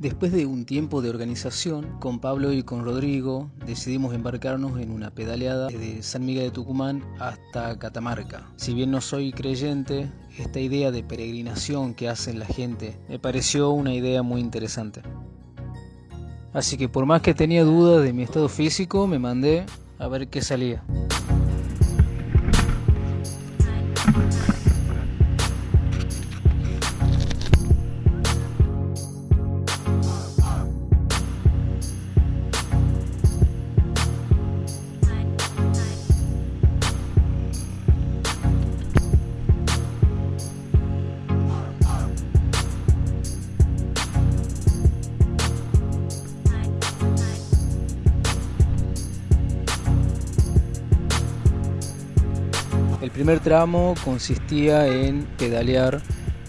Después de un tiempo de organización, con Pablo y con Rodrigo decidimos embarcarnos en una pedaleada desde San Miguel de Tucumán hasta Catamarca. Si bien no soy creyente, esta idea de peregrinación que hacen la gente me pareció una idea muy interesante. Así que por más que tenía dudas de mi estado físico, me mandé a ver qué salía. Primer tramo consistía en pedalear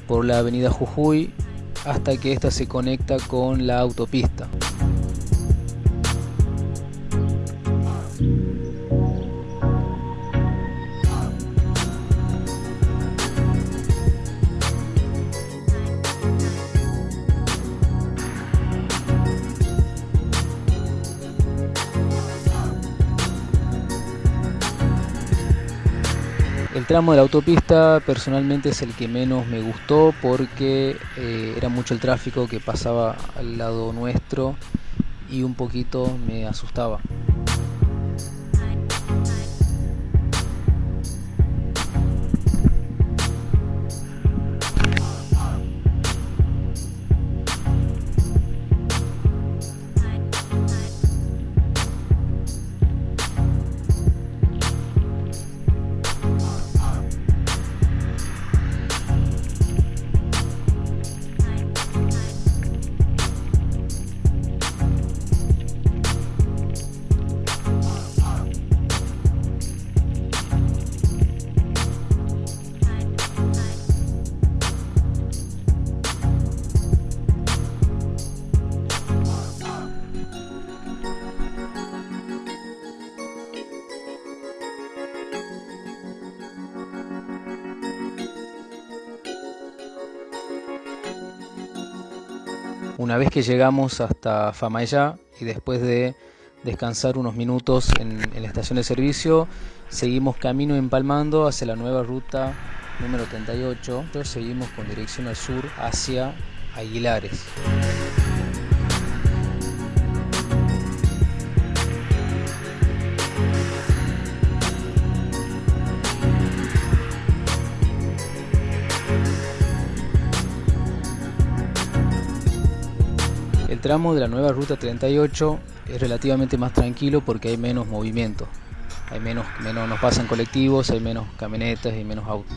por la avenida Jujuy hasta que ésta se conecta con la autopista. Tramo de la autopista personalmente es el que menos me gustó porque eh, era mucho el tráfico que pasaba al lado nuestro y un poquito me asustaba. Una vez que llegamos hasta Famayá y después de descansar unos minutos en, la estación de servicio, seguimos camino empalmando hacia la nueva ruta número 38. Seguimos con dirección al sur hacia Aguilares. Tramo de la nueva ruta 38 es relativamente más tranquilo porque hay menos movimiento. Hay menos, menos nos pasan colectivos, hay menos camionetas y menos autos.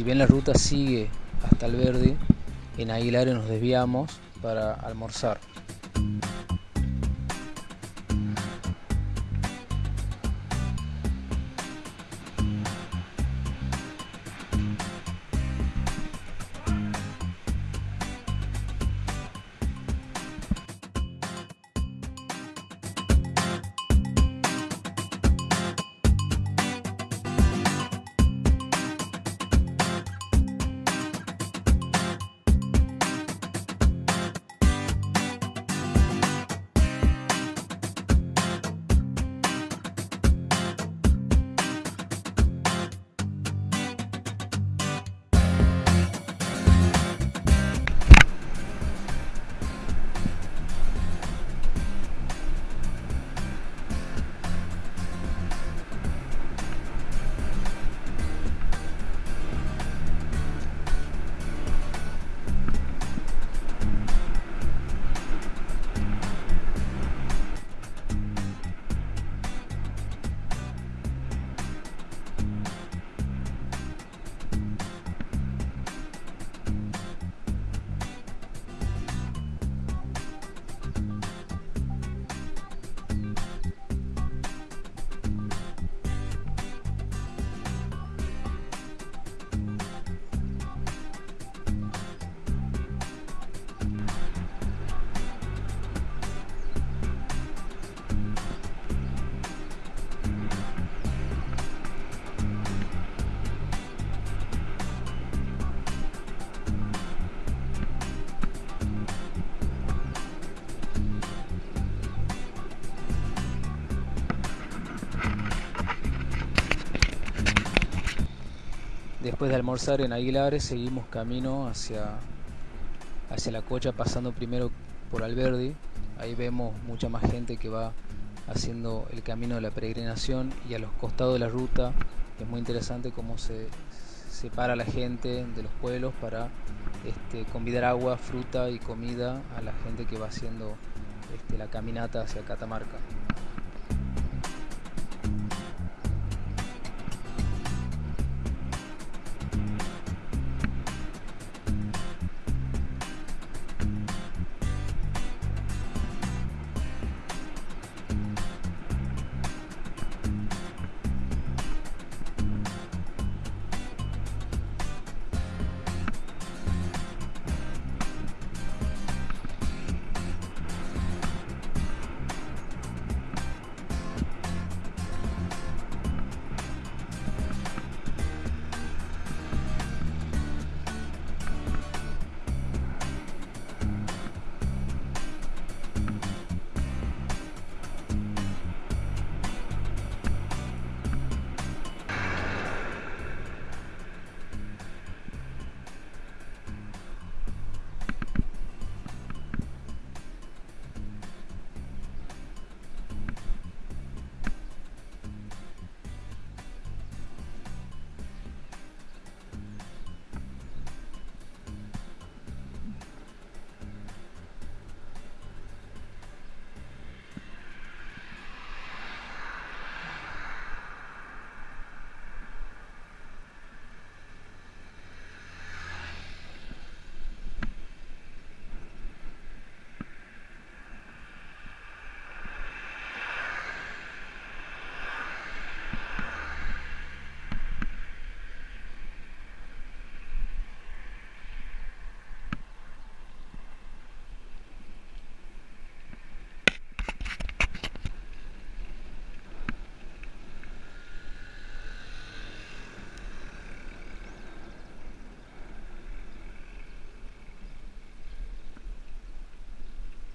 Si bien la ruta sigue hasta el verde, en Aguilares nos desviamos para almorzar. Después de almorzar en Aguilares seguimos camino hacia, hacia la cocha pasando primero por Alberdi. Ahí vemos mucha más gente que va haciendo el camino de la peregrinación y a los costados de la ruta es muy interesante cómo se separa la gente de los pueblos para este, convidar agua, fruta y comida a la gente que va haciendo este, la caminata hacia Catamarca.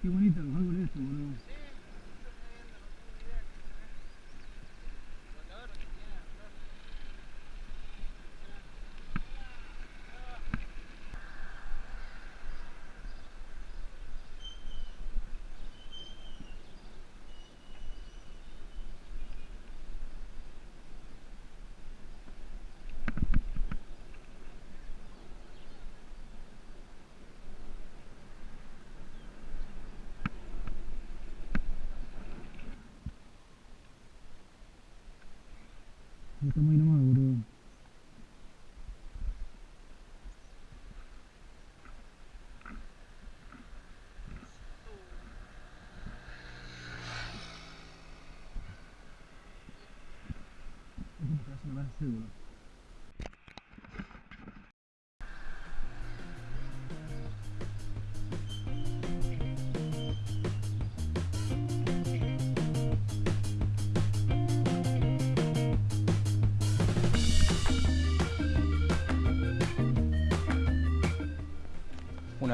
Qué bonito los estamos ahí nomás,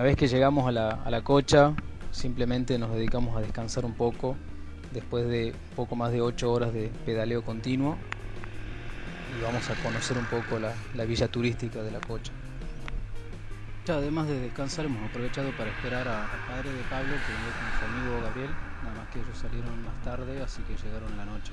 Una vez que llegamos a la, cocha, simplemente nos dedicamos a descansar un poco después de poco más de 8 horas de pedaleo continuo y vamos a conocer un poco la, la villa turística de la cocha. Ya, además de descansar hemos aprovechado para esperar al padre de Pablo que venía con su amigo Gabriel, nada más que ellos salieron más tarde, así que llegaron la noche.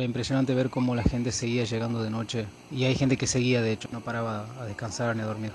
Era impresionante ver cómo la gente seguía llegando de noche y hay gente que seguía de hecho, no paraba a descansar ni a dormir.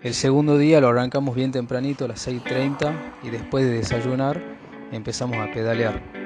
El segundo día lo arrancamos bien tempranito a las 6.30 y después de desayunar empezamos a pedalear.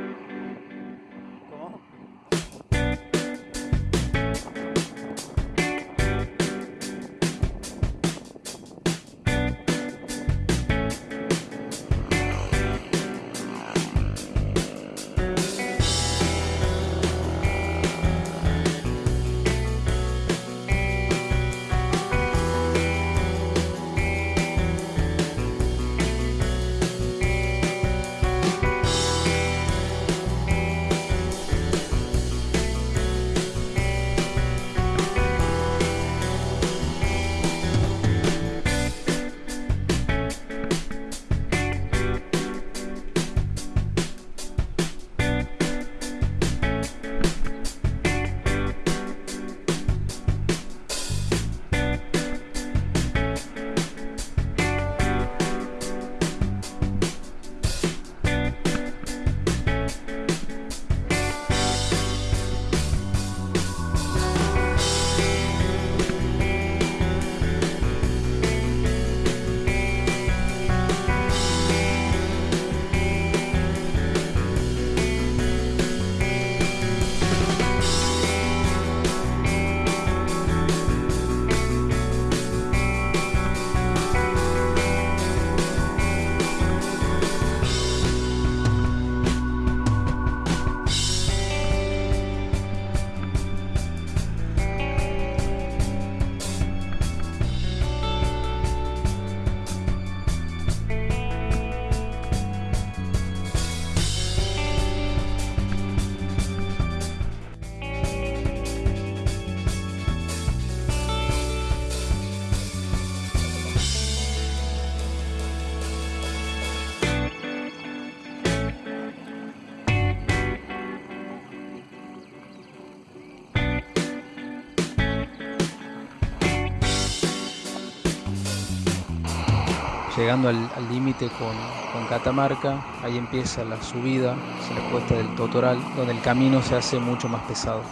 Llegando al límite con, Catamarca, ahí empieza la subida hacia la cuesta del Totoral, donde el camino se hace mucho más pesado.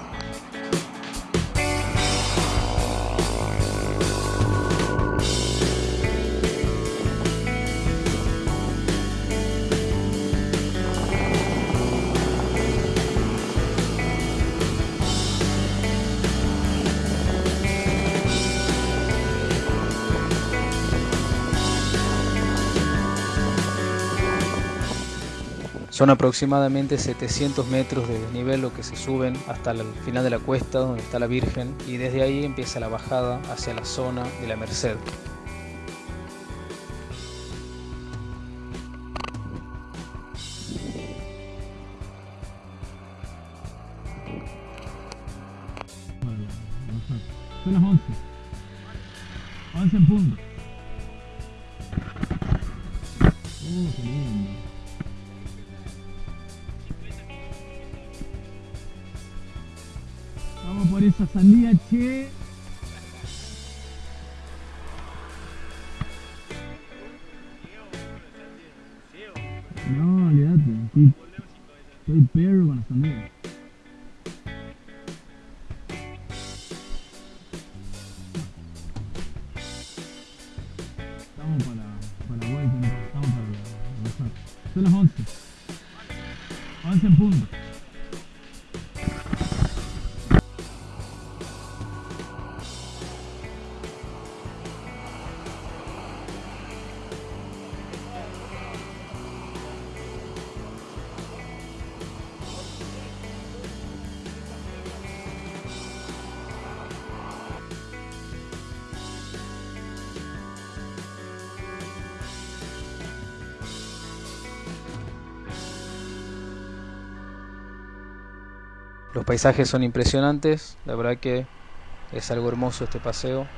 Son aproximadamente 700 metros de desnivel lo que se suben hasta el final de la cuesta donde está la Virgen y desde ahí empieza la bajada hacia la zona de la Merced. Son las 11. 11 en punto. Son las 11. 11 en punto. Paisajes son impresionantes, la verdad que es algo hermoso este paseo.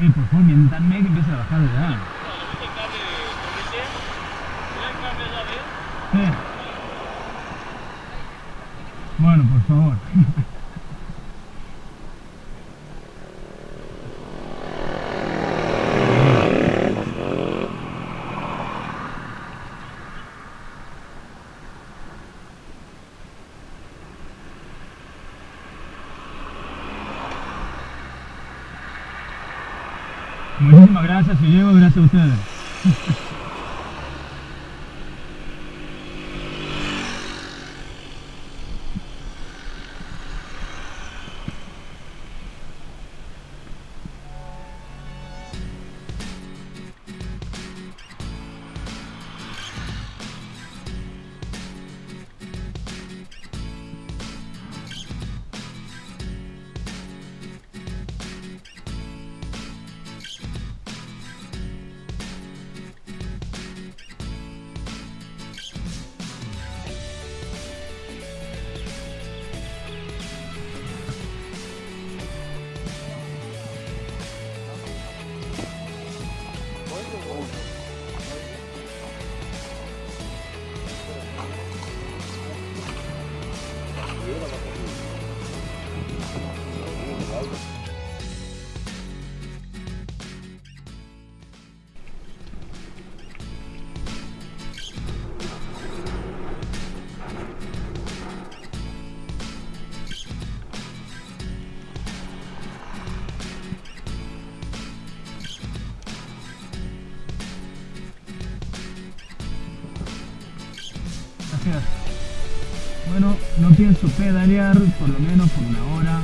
Eh, por favor, mientame que empiece a bajar de edad. No pienso pedalear por lo menos por una hora.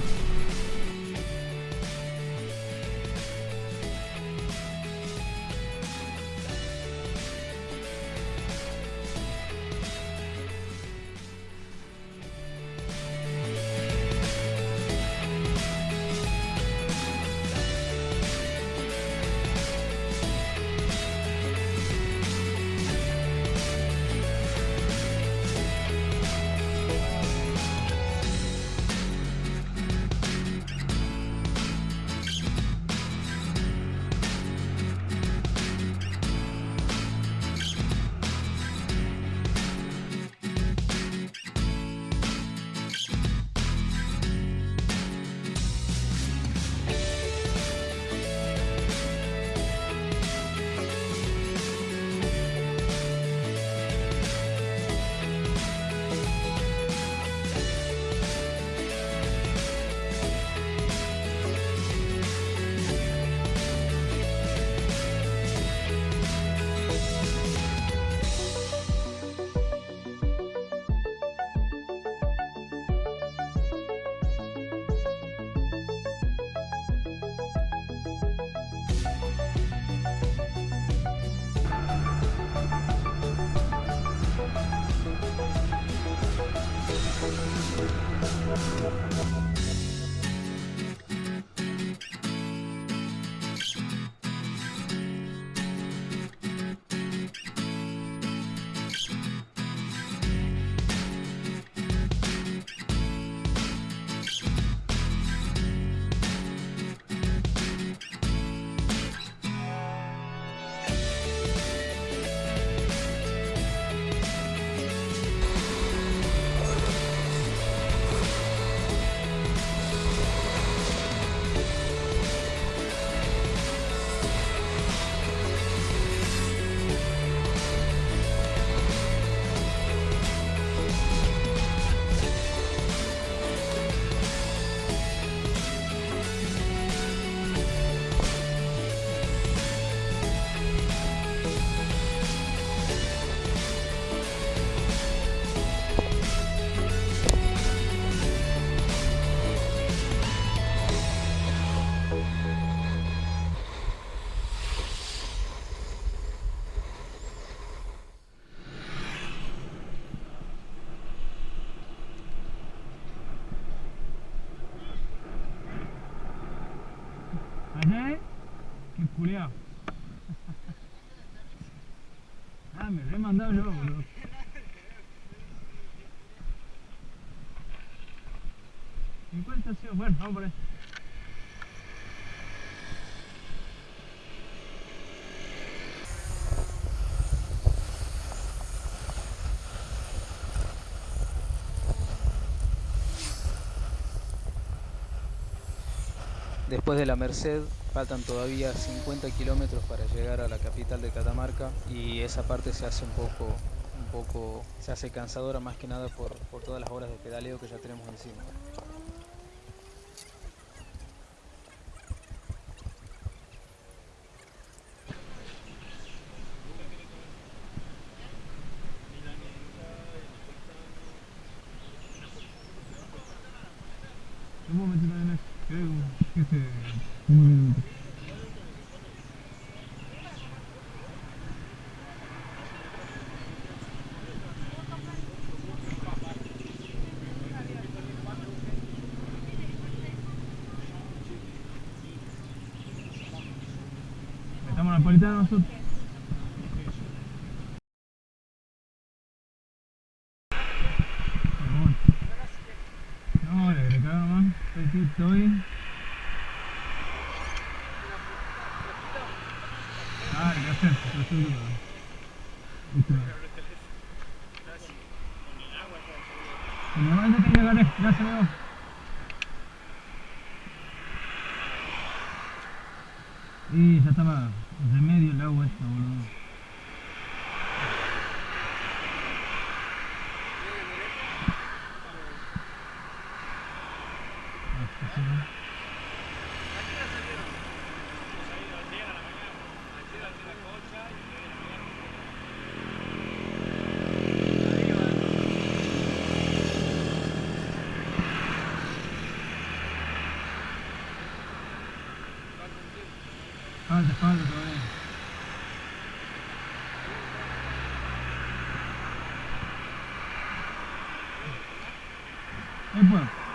Me re mandado yo, boludo. ¿50 sí? Bueno, vamos por. Después de la Merced faltan todavía 50 kilómetros para llegar a la capital de Catamarca y esa parte se hace un poco, un poco, se hace cansadora más que nada por, por todas las horas de pedaleo que ya tenemos encima. Un momentito, nene. Creo que se... Un momento. Estamos napolitanos No, le agregaron nomás. Estoy, estoy. Ah, gracias. Que. Gracias, amigo. Y ya estaba remedio el agua esta, boludo. Ah, sí, sí. Falta, falta todavía. Ahí puedo.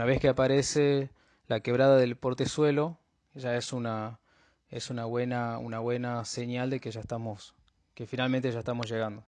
Una vez que aparece la quebrada del portezuelo, ya es una, es una buena, una buena señal de que ya estamos, que finalmente ya estamos llegando.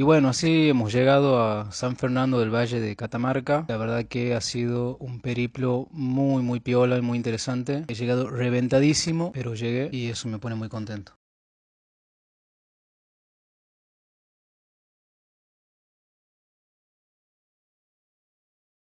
Y bueno, así hemos llegado a San Fernando del Valle de Catamarca. La verdad que ha sido un periplo muy, muy piola y muy interesante. He llegado reventadísimo, pero llegué y eso me pone muy contento.